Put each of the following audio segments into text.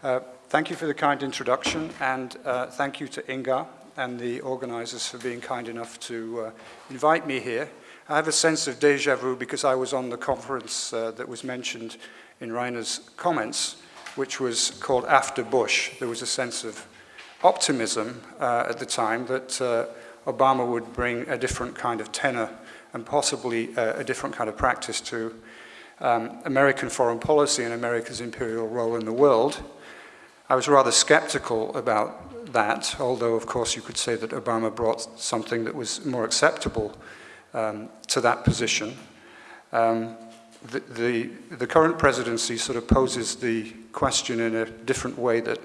Uh, thank you for the kind introduction, and uh, thank you to Ingar and the organizers for being kind enough to uh, invite me here. I have a sense of deja vu because I was on the conference uh, that was mentioned in Rainer's comments, which was called After Bush. There was a sense of optimism uh, at the time that Obama would bring a different kind of tenor and possibly a different kind of practice to um, American foreign policy and America's imperial role in the world. I was rather skeptical about that, although of course you could say that Obama brought something that was more acceptable um, to that position. Um, the, the, the, current presidency sort of poses the question in a different way that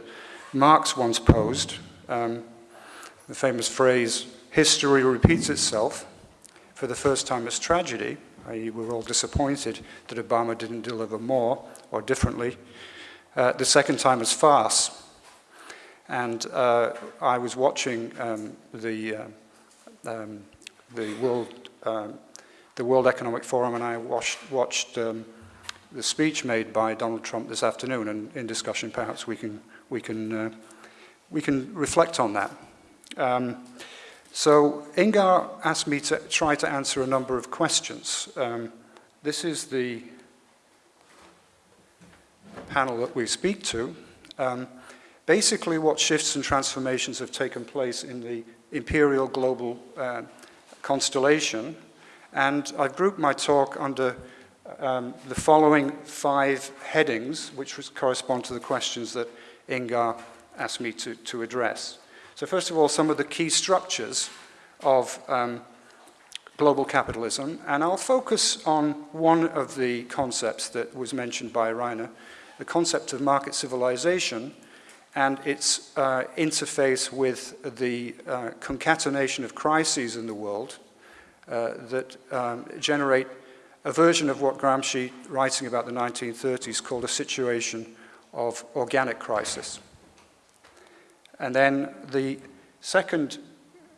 Marx once posed. Um, the famous phrase, history repeats itself. For the first time it's tragedy, i.e. we're all disappointed that Obama didn't deliver more or differently. Uh, the second time was farce. And uh, I was watching um, the, uh, um, the, World, um, the World Economic Forum and I watched, watched um, the speech made by Donald Trump this afternoon and in discussion perhaps we can, we can, uh, we can reflect on that. Um, so Ingar asked me to try to answer a number of questions. Um, this is the panel that we speak to, um, basically what shifts and transformations have taken place in the imperial global uh, constellation. And I've grouped my talk under um, the following five headings, which correspond to the questions that Ingar asked me to, to address. So first of all, some of the key structures of um, global capitalism, and I'll focus on one of the concepts that was mentioned by Rainer, the concept of market civilization and its uh, interface with the uh, concatenation of crises in the world uh, that um, generate a version of what Gramsci, writing about the 1930s, called a situation of organic crisis. And then the second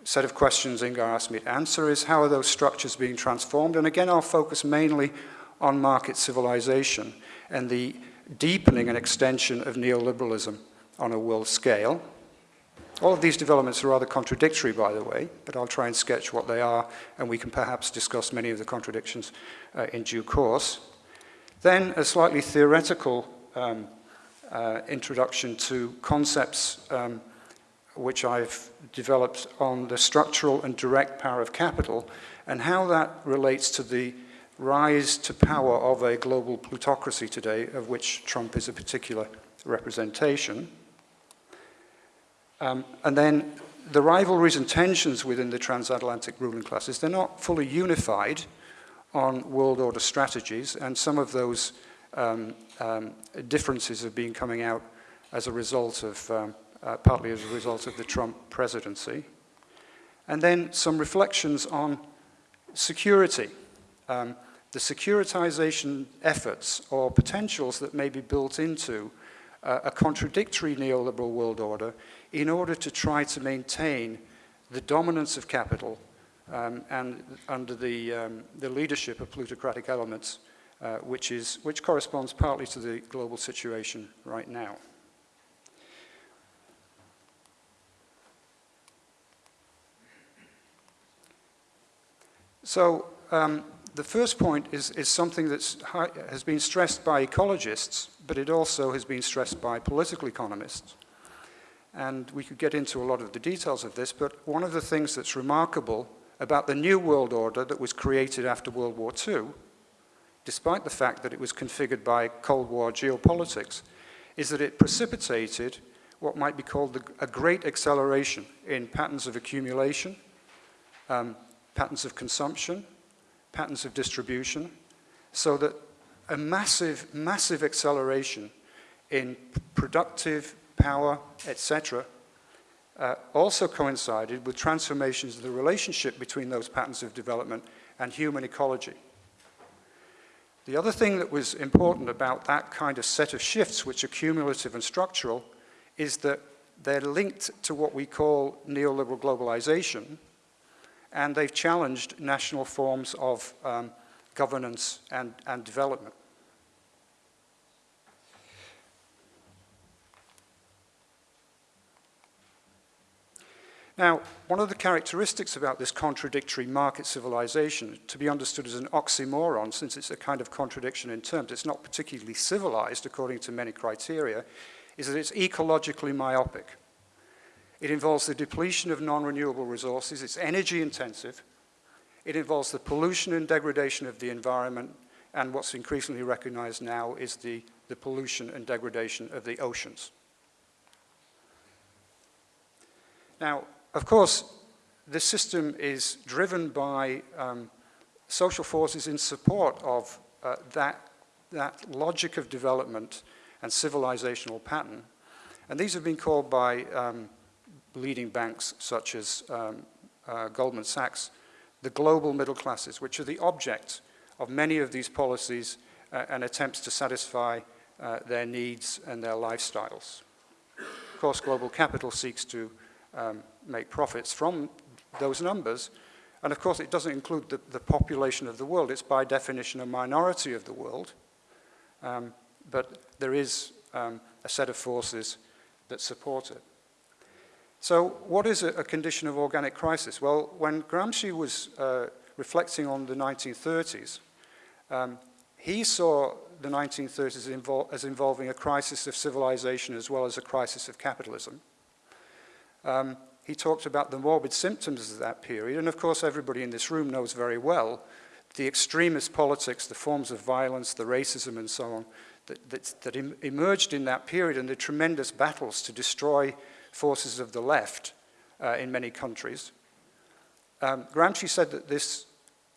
set of questions Ingar asked me to answer is how are those structures being transformed? And again, I'll focus mainly on market civilization and the deepening and extension of neoliberalism on a world scale. All of these developments are rather contradictory, by the way, but I'll try and sketch what they are, and we can perhaps discuss many of the contradictions uh, in due course. Then a slightly theoretical um, uh, introduction to concepts um, which I've developed on the structural and direct power of capital and how that relates to the rise to power of a global plutocracy today, of which Trump is a particular representation. Um, and then the rivalries and tensions within the transatlantic ruling classes, they're not fully unified on world order strategies, and some of those um, um, differences have been coming out as a result of, um, uh, partly as a result of the Trump presidency. And then some reflections on security. Um, the securitization efforts or potentials that may be built into uh, a contradictory neoliberal world order in order to try to maintain the dominance of capital um, and under the, um, the leadership of plutocratic elements, uh, which, is, which corresponds partly to the global situation right now. So um, the first point is, is something that has been stressed by ecologists, but it also has been stressed by political economists. And we could get into a lot of the details of this, but one of the things that's remarkable about the new world order that was created after World War II, despite the fact that it was configured by Cold War geopolitics, is that it precipitated what might be called the, a great acceleration in patterns of accumulation, um, patterns of consumption, patterns of distribution, so that a massive, massive acceleration in productive power, etc., uh, also coincided with transformations of the relationship between those patterns of development and human ecology. The other thing that was important about that kind of set of shifts, which are cumulative and structural, is that they're linked to what we call neoliberal globalization, and they've challenged national forms of um, governance and, and development. Now, one of the characteristics about this contradictory market civilization, to be understood as an oxymoron, since it's a kind of contradiction in terms, it's not particularly civilized according to many criteria, is that it's ecologically myopic. It involves the depletion of non-renewable resources, it's energy intensive, it involves the pollution and degradation of the environment, and what's increasingly recognized now is the, the pollution and degradation of the oceans. Now, of course, this system is driven by um, social forces in support of uh, that, that logic of development and civilizational pattern. And these have been called by um, leading banks such as um, uh, Goldman Sachs, the global middle classes, which are the object of many of these policies uh, and attempts to satisfy uh, their needs and their lifestyles. Of course, global capital seeks to um, make profits from those numbers. And of course, it doesn't include the, the population of the world. It's by definition a minority of the world. Um, but there is um, a set of forces that support it. So what is a, condition of organic crisis? Well, when Gramsci was uh, reflecting on the 1930s, um, he saw the 1930s invol as involving a crisis of civilization as well as a crisis of capitalism. Um, he talked about the morbid symptoms of that period, and of course everybody in this room knows very well the extremist politics, the forms of violence, the racism and so on that, that, that em emerged in that period and the tremendous battles to destroy forces of the left uh, in many countries. Um, Gramsci said that this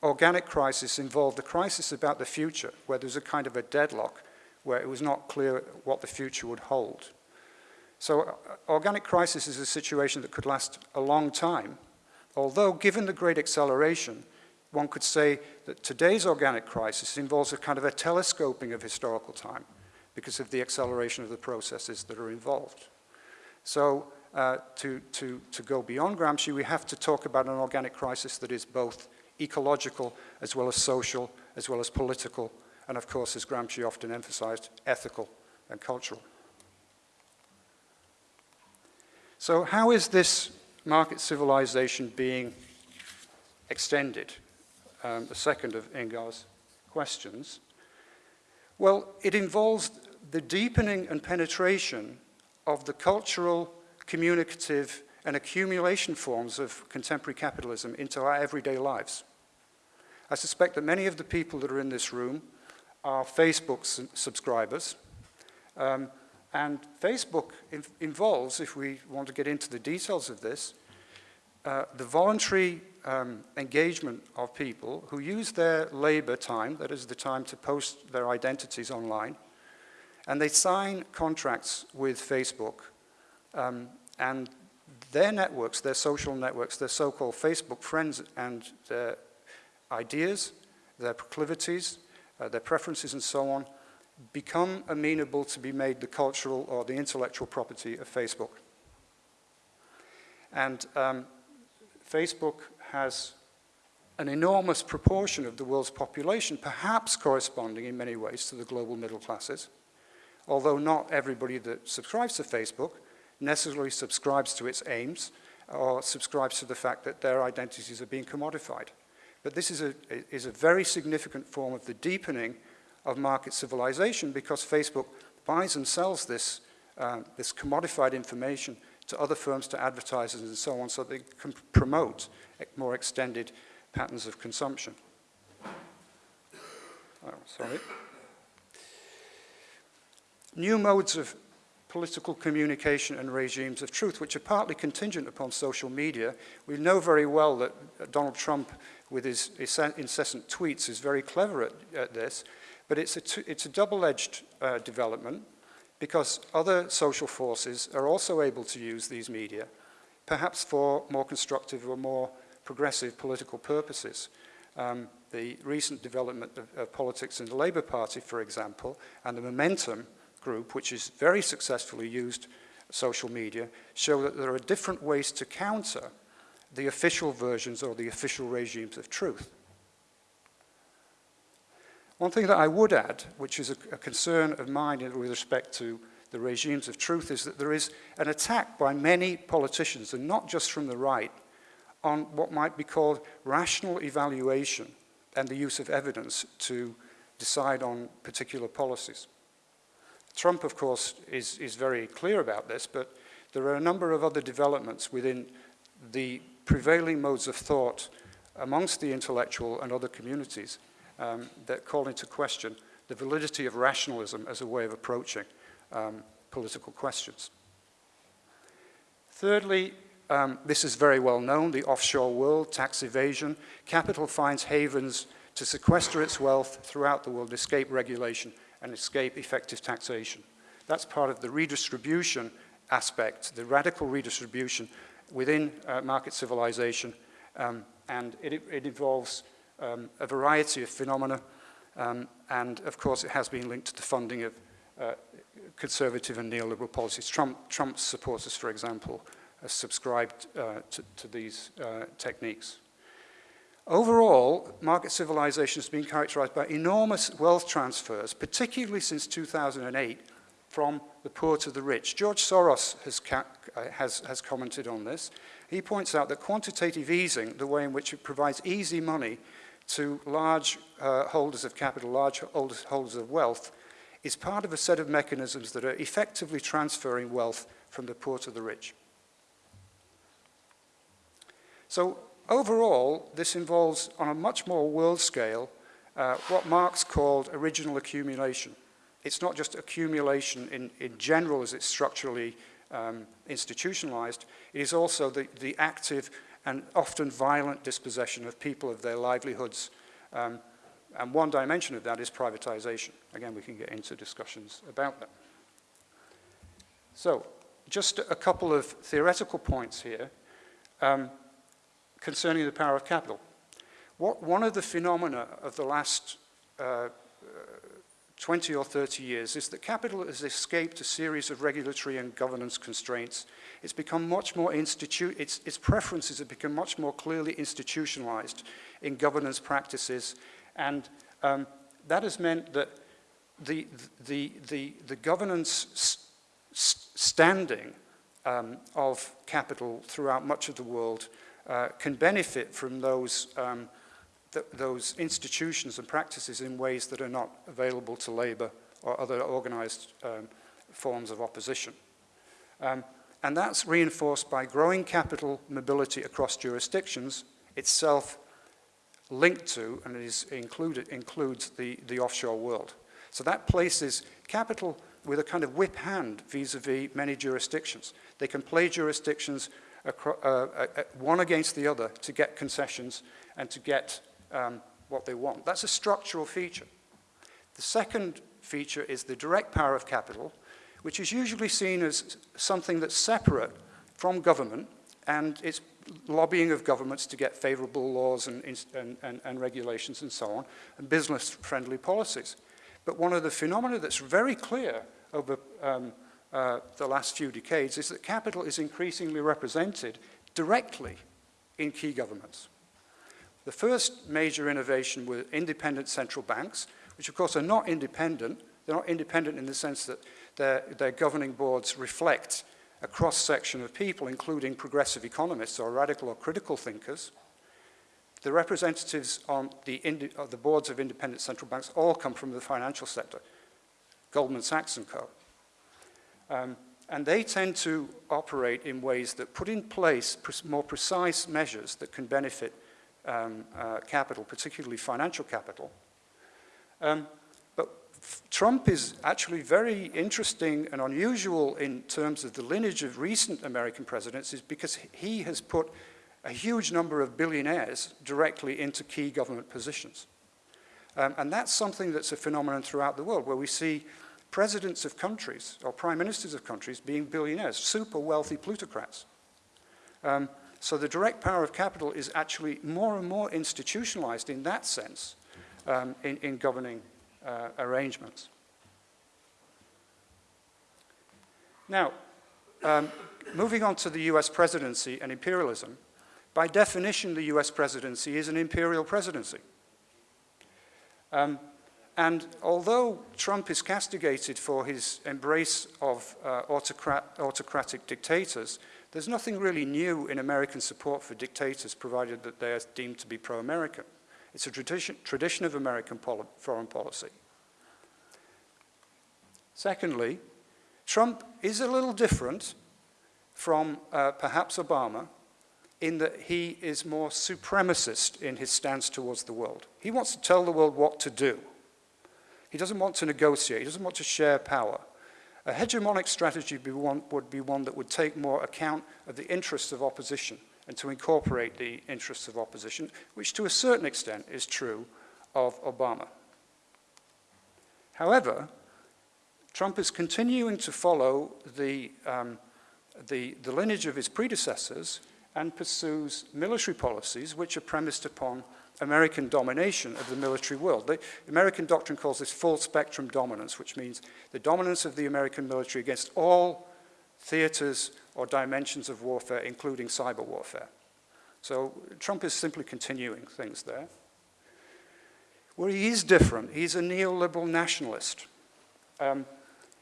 organic crisis involved a crisis about the future, where there was a kind of a deadlock, where it was not clear what the future would hold. So uh, organic crisis is a situation that could last a long time, although given the great acceleration, one could say that today's organic crisis involves a kind of a telescoping of historical time because of the acceleration of the processes that are involved. So uh, to, to, to go beyond Gramsci, we have to talk about an organic crisis that is both ecological as well as social, as well as political, and of course, as Gramsci often emphasized, ethical and cultural. So how is this market civilization being extended? Um, the second of Ingar's questions. Well, it involves the deepening and penetration of the cultural, communicative, and accumulation forms of contemporary capitalism into our everyday lives. I suspect that many of the people that are in this room are Facebook subscribers. Um, and Facebook involves, if we want to get into the details of this, uh, the voluntary um, engagement of people who use their labor time, that is the time to post their identities online, and they sign contracts with Facebook. Um, and their networks, their social networks, their so-called Facebook friends and their ideas, their proclivities, uh, their preferences and so on, become amenable to be made the cultural or the intellectual property of Facebook. And um, Facebook has an enormous proportion of the world's population, perhaps corresponding in many ways to the global middle classes, although not everybody that subscribes to Facebook necessarily subscribes to its aims or subscribes to the fact that their identities are being commodified. But this is a, is a very significant form of the deepening of market civilization because Facebook buys and sells this, uh, this commodified information to other firms, to advertisers and so on, so they can promote more extended patterns of consumption. Oh, sorry. New modes of political communication and regimes of truth, which are partly contingent upon social media. We know very well that Donald Trump, with his incessant tweets, is very clever at, at this, but it's a, it's a double-edged uh, development because other social forces are also able to use these media, perhaps for more constructive or more progressive political purposes. Um, the recent development of, of, politics in the Labour Party, for example, and the Momentum group, which has very successfully used social media, show that there are different ways to counter the official versions or the official regimes of truth. One thing that I would add, which is a, a concern of mine with respect to the regimes of truth is that there is an attack by many politicians, and not just from the right, on what might be called rational evaluation and the use of evidence to decide on particular policies. Trump, of course, is, is very clear about this, but there are a number of other developments within the prevailing modes of thought amongst the intellectual and other communities um, that call into question the validity of rationalism as a way of approaching um, political questions. Thirdly, um, this is very well known, the offshore world, tax evasion. Capital finds havens to sequester its wealth throughout the world, escape regulation, and escape effective taxation. That's part of the redistribution aspect, the radical redistribution within uh, market civilization, um, and it, it involves um, a variety of phenomena, um, and of course it has been linked to the funding of uh, conservative and neoliberal policies. Trump, Trump's supporters, for example, have subscribed uh, to, to, these uh, techniques. Overall, market civilization has been characterized by enormous wealth transfers, particularly since 2008, from the poor to the rich. George Soros has, uh, has, has commented on this. He points out that quantitative easing, the way in which it provides easy money to large uh, holders of capital, large holders, of wealth, is part of a set of mechanisms that are effectively transferring wealth from the poor to the rich. So overall, this involves, on a much more world scale, uh, what Marx called original accumulation. It's not just accumulation in, in general as it's structurally um, institutionalized, it is also the, the active and often violent dispossession of people of their livelihoods. Um, and one dimension of that is privatization. Again, we can get into discussions about that. So, just a couple of theoretical points here um, concerning the power of capital. What, one of the phenomena of the last uh, 20 or 30 years is that capital has escaped a series of regulatory and governance constraints. It's become much more institute, its, its preferences have become much more clearly institutionalized in governance practices. And um, that has meant that the, the, the, the governance standing um, of capital throughout much of the world uh, can benefit from those um, th those institutions and practices in ways that are not available to labor or other organized um, forms of opposition. Um, and that's reinforced by growing capital mobility across jurisdictions, itself linked to and is included, includes the, the offshore world. So that places capital with a kind of whip hand vis-a-vis -vis many jurisdictions. They can play jurisdictions one against the other to get concessions and to get um, what they want. That's a structural feature. The second feature is the direct power of capital, which is usually seen as something that's separate from government and its lobbying of governments to get favorable laws and, and, and, and regulations and so on, and business-friendly policies. But one of the phenomena that's very clear over um, uh, the last few decades is that capital is increasingly represented directly in key governments. The first major innovation were independent central banks, which of course are not independent. They're not independent in the sense that their, their governing boards reflect a cross-section of people, including progressive economists or radical or critical thinkers. The representatives on the, the boards of independent central banks all come from the financial sector, Goldman Sachs and co. Um, and they tend to operate in ways that put in place more precise measures that can benefit um, uh, capital, particularly financial capital. Um, but Trump is actually very interesting and unusual in terms of the lineage of recent American presidents is because he has put a huge number of billionaires directly into key government positions. Um, and that's something that's a phenomenon throughout the world where we see presidents of countries or prime ministers of countries being billionaires, super wealthy plutocrats. Um, so the direct power of capital is actually more and more institutionalized in that sense um, in, in, governing uh, arrangements. Now, um, moving on to the US presidency and imperialism, by definition, the US presidency is an imperial presidency. Um, And although Trump is castigated for his embrace of uh, autocrat autocratic dictators, there's nothing really new in American support for dictators provided that they are deemed to be pro-American. It's a tradition, tradition of American foreign policy. Secondly, Trump is a little different from uh, perhaps Obama in that he is more supremacist in his stance towards the world. He wants to tell the world what to do. He doesn't want to negotiate. He doesn't want to share power. A hegemonic strategy would be, one, would be one that would take more account of the interests of opposition and to incorporate the interests of opposition, which to a certain extent is true of Obama. However, Trump is continuing to follow the, um, the, the lineage of his predecessors and pursues military policies which are premised upon American domination of the military world. The American doctrine calls this full spectrum dominance, which means the dominance of the American military against all theaters or dimensions of warfare, including cyber warfare. So Trump is simply continuing things there. Where he is different, he's a neoliberal nationalist. Um,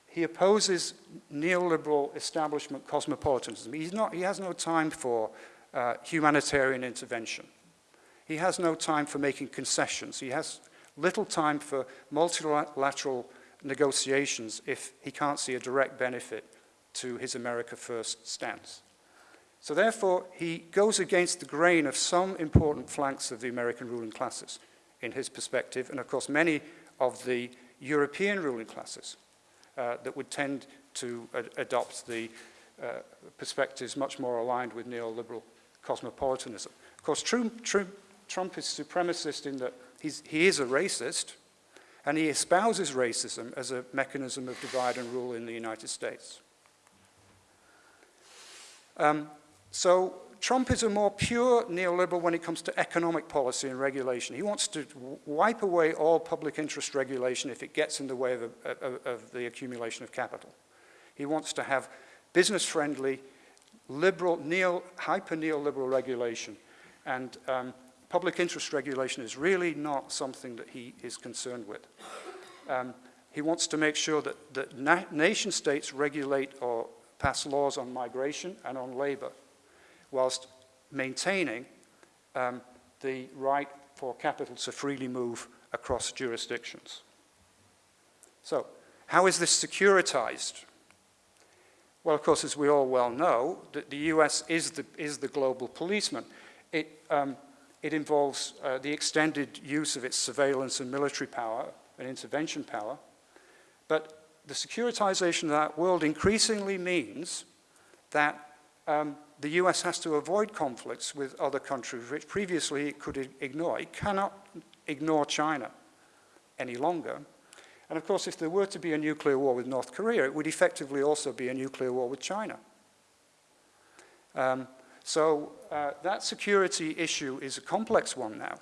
he opposes neoliberal establishment cosmopolitanism. He's not, he has no time for uh, humanitarian intervention. He has no time for making concessions. He has little time for multilateral negotiations if he can't see a direct benefit to his America First stance. So therefore, he goes against the grain of some important flanks of the American ruling classes in his perspective, and of course many of the European ruling classes uh, that would tend to ad adopt the uh, perspectives much more aligned with neoliberal cosmopolitanism. Of course, Trump, Trump is supremacist in that he is a racist, and he espouses racism as a mechanism of divide and rule in the United States. Um, so Trump is a more pure neoliberal when it comes to economic policy and regulation. He wants to wipe away all public interest regulation if it gets in the way of, a, of, of the accumulation of capital. He wants to have business-friendly, liberal, neo, hyper-neoliberal regulation. And um, public interest regulation is really not something that he is concerned with. Um, he wants to make sure that, that na nation states regulate or pass laws on migration and on labor whilst maintaining um, the right for capital to freely move across jurisdictions. So, how is this securitized? Well, of course, as we all well know, that the US is the, is the global policeman. It, um, it involves uh, the extended use of its surveillance and military power and intervention power. But the securitization of that world increasingly means that um, the US has to avoid conflicts with other countries which previously it could ignore. It cannot ignore China any longer. And of course, if there were to be a nuclear war with North Korea, it would effectively also be a nuclear war with China. Um, so uh, that security issue is a complex one now.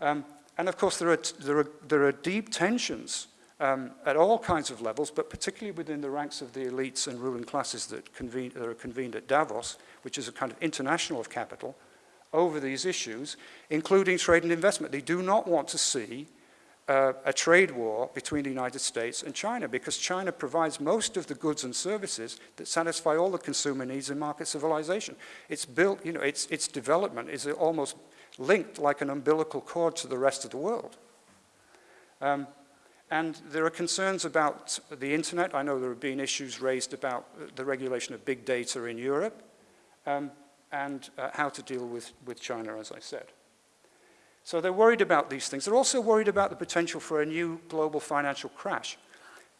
Um, and of course, there are, there are, there are deep tensions um, at all kinds of levels, but particularly within the ranks of the elites and ruling classes that, convene, that are convened at Davos, which is a kind of international of capital, over these issues, including trade and investment. They do not want to see uh, a trade war between the United States and China because China provides most of the goods and services that satisfy all the consumer needs in market civilization. It's built, you know, its, its development is almost linked like an umbilical cord to the rest of the world. Um, and there are concerns about the internet. I know there have been issues raised about the regulation of big data in Europe um, and uh, how to deal with, with China, as I said. So they're worried about these things. They're also worried about the potential for a new global financial crash.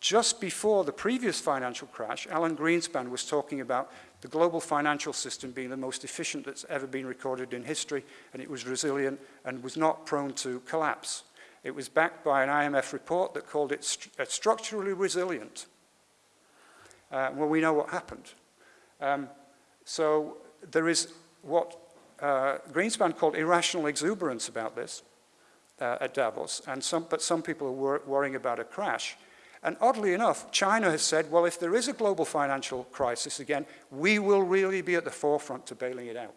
Just before the previous financial crash, Alan Greenspan was talking about the global financial system being the most efficient that's ever been recorded in history, and it was resilient and was not prone to collapse. It was backed by an IMF report that called it st uh, structurally resilient. Uh, well, we know what happened. Um, so there is what uh, Greenspan called irrational exuberance about this uh, at Davos, and some, but some people are wor worrying about a crash. And oddly enough, China has said, well, if there is a global financial crisis again, we will really be at the forefront to bailing it out.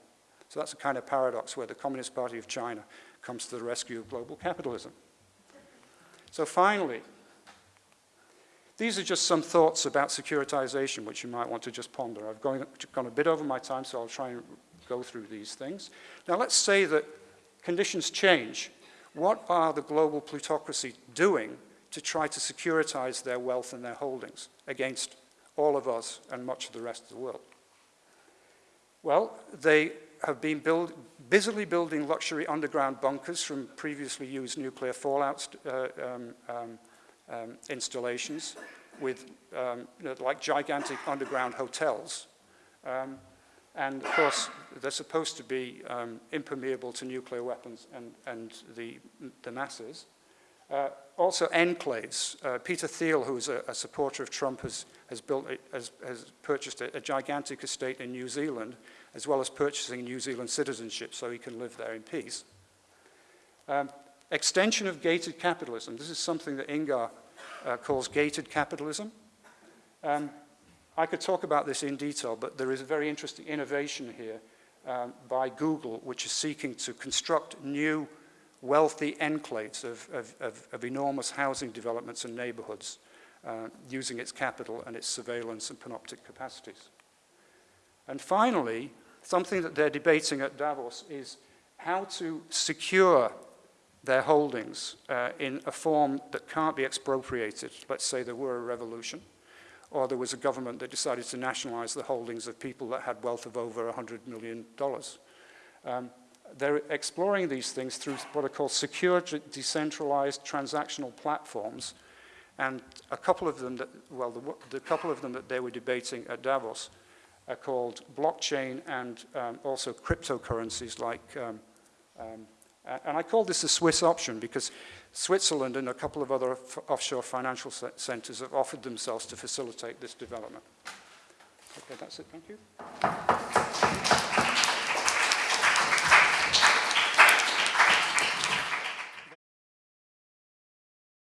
So that's a kind of paradox where the Communist Party of China comes to the rescue of global capitalism. So finally, these are just some thoughts about securitization which you might want to just ponder. I've gone, gone a bit over my time, so I'll try and go through these things. Now let's say that conditions change. What are the global plutocracy doing to try to securitize their wealth and their holdings against all of us and much of the rest of the world? Well, they have been build, busily building luxury underground bunkers from previously used nuclear fallout uh, um, um, um, installations with um, you know, like gigantic underground hotels. And of course, they're supposed to be um, impermeable to nuclear weapons and, and the, the masses. Uh, also enclaves. Uh, Peter Thiel, who's a, a, supporter of Trump, has, has, built has, has purchased a, a, gigantic estate in New Zealand, as well as purchasing New Zealand citizenship so he can live there in peace. Um, extension of gated capitalism. This is something that Ingar uh, calls gated capitalism. Um, I could talk about this in detail, but there is a very interesting innovation here um, by Google, which is seeking to construct new wealthy enclaves of, of, of, of enormous housing developments and neighborhoods uh, using its capital and its surveillance and panoptic capacities. And finally, something that they're debating at Davos is how to secure their holdings uh, in a form that can't be expropriated. Let's say there were a revolution, or there was a government that decided to nationalize the holdings of people that had wealth of over $100 million. Um, they're exploring these things through what are called secure, decentralized transactional platforms, and a couple of them that, well, the, the couple of them that they were debating at Davos are called blockchain and um, also cryptocurrencies like um, um, and I call this a Swiss option because Switzerland and a couple of other offshore financial centers have offered themselves to facilitate this development. Okay, that's it. Thank you.